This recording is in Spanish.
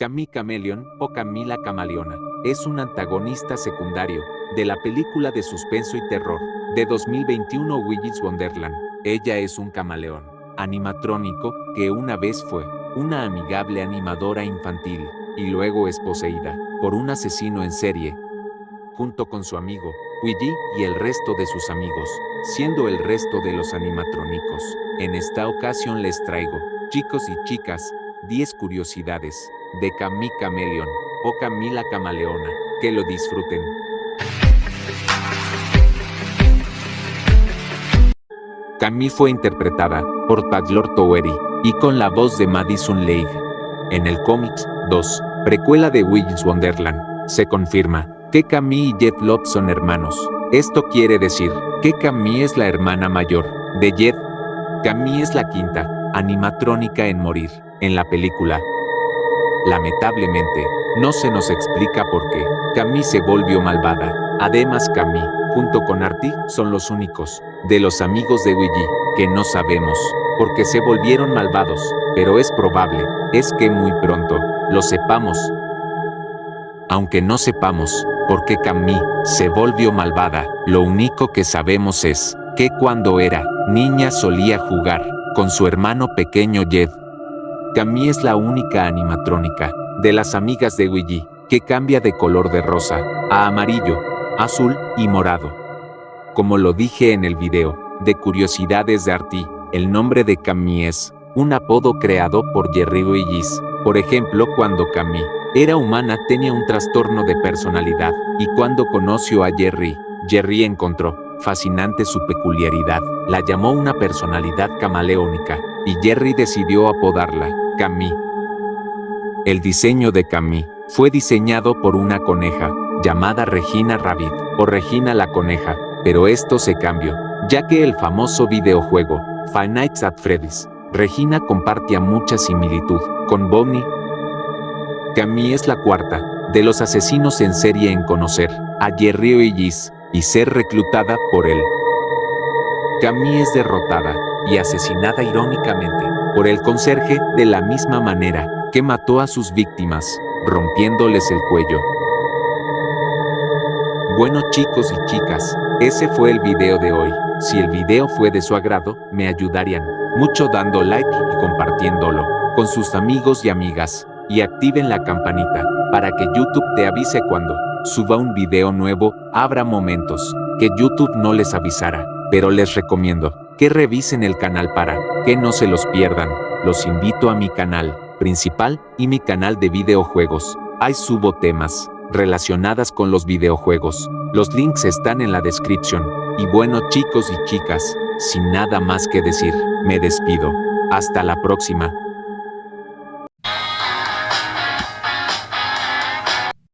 Camille Cameleon o Camila Camaleona es un antagonista secundario de la película de suspenso y terror de 2021 Willy's Wonderland. Ella es un camaleón animatrónico que una vez fue una amigable animadora infantil y luego es poseída por un asesino en serie junto con su amigo Willy y el resto de sus amigos, siendo el resto de los animatrónicos. En esta ocasión les traigo, chicos y chicas, 10 curiosidades de Camille Cameleon o Camila Camaleona. Que lo disfruten. Camille fue interpretada por Taylor Towery y con la voz de Madison Leigh. En el cómics 2, precuela de Willy's Wonderland, se confirma que Camille y Jet Love son hermanos. Esto quiere decir que Camille es la hermana mayor de Jet. Camille es la quinta animatrónica en morir en la película. Lamentablemente, no se nos explica por qué Camille se volvió malvada. Además, Camille, junto con Artie, son los únicos de los amigos de Willy que no sabemos por qué se volvieron malvados, pero es probable, es que muy pronto lo sepamos. Aunque no sepamos por qué Camille se volvió malvada, lo único que sabemos es que cuando era niña solía jugar con su hermano pequeño Jed. Camille es la única animatrónica de las amigas de Willy que cambia de color de rosa a amarillo, azul y morado. Como lo dije en el video de Curiosidades de Artie, el nombre de Camille es un apodo creado por Jerry Willis. Por ejemplo, cuando Camille era humana tenía un trastorno de personalidad, y cuando conoció a Jerry, Jerry encontró fascinante su peculiaridad, la llamó una personalidad camaleónica, y Jerry decidió apodarla Camille. El diseño de Camille fue diseñado por una coneja, llamada Regina Rabbit, o Regina la coneja, pero esto se cambió, ya que el famoso videojuego, Five at Freddy's, Regina compartía mucha similitud con Bonnie. Camille es la cuarta de los asesinos en serie en conocer a Jerry O'Ellis y ser reclutada por él. Camille es derrotada y asesinada irónicamente por el conserje de la misma manera que mató a sus víctimas, rompiéndoles el cuello. Bueno chicos y chicas, ese fue el video de hoy. Si el video fue de su agrado, me ayudarían mucho dando like y compartiéndolo con sus amigos y amigas. Y activen la campanita para que YouTube te avise cuando suba un video nuevo. Habrá momentos que YouTube no les avisará, pero les recomiendo que revisen el canal para que no se los pierdan. Los invito a mi canal principal y mi canal de videojuegos. Ahí subo temas relacionadas con los videojuegos. Los links están en la descripción. Y bueno chicos y chicas, sin nada más que decir, me despido. Hasta la próxima.